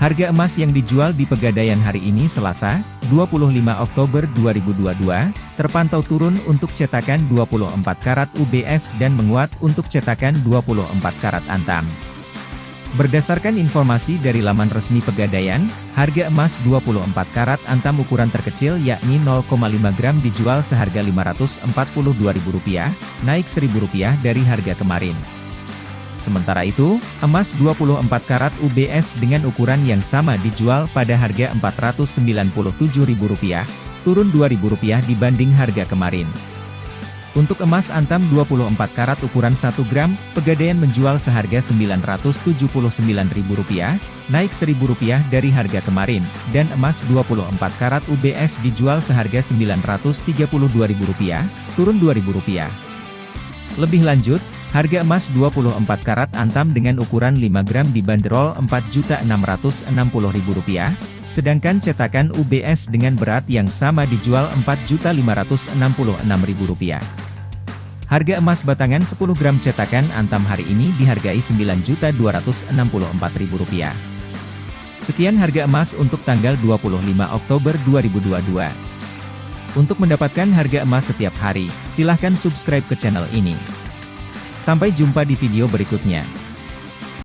Harga emas yang dijual di Pegadaian hari ini Selasa, 25 Oktober 2022, terpantau turun untuk cetakan 24 karat UBS dan menguat untuk cetakan 24 karat Antam. Berdasarkan informasi dari laman resmi Pegadaian, harga emas 24 karat Antam ukuran terkecil yakni 0,5 gram dijual seharga Rp542.000, naik Rp1.000 dari harga kemarin. Sementara itu, emas 24 karat UBS dengan ukuran yang sama dijual pada harga Rp497.000, turun Rp2.000 dibanding harga kemarin. Untuk emas antam 24 karat ukuran 1 gram, Pegadaian menjual seharga Rp979.000, naik Rp1.000 dari harga kemarin, dan emas 24 karat UBS dijual seharga Rp932.000, turun Rp2.000. Lebih lanjut, Harga emas 24 karat antam dengan ukuran 5 gram dibanderol Rp4.660.000, sedangkan cetakan UBS dengan berat yang sama dijual Rp4.566.000. Harga emas batangan 10 gram cetakan antam hari ini dihargai Rp9.264.000. Sekian harga emas untuk tanggal 25 Oktober 2022. Untuk mendapatkan harga emas setiap hari, silahkan subscribe ke channel ini. Sampai jumpa di video berikutnya.